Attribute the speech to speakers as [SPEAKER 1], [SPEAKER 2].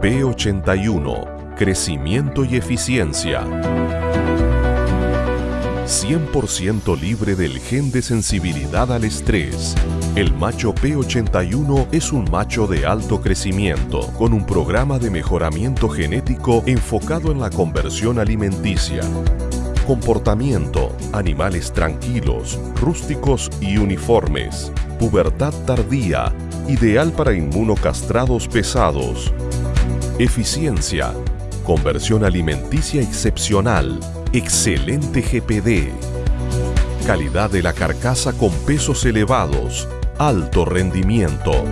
[SPEAKER 1] P81, crecimiento y eficiencia. 100% libre del gen de sensibilidad al estrés. El macho P81 es un macho de alto crecimiento, con un programa de mejoramiento genético enfocado en la conversión alimenticia. Comportamiento, animales tranquilos, rústicos y uniformes. Pubertad tardía, ideal para inmunocastrados pesados. Eficiencia, conversión alimenticia excepcional, excelente GPD. Calidad de la carcasa con pesos elevados, alto rendimiento.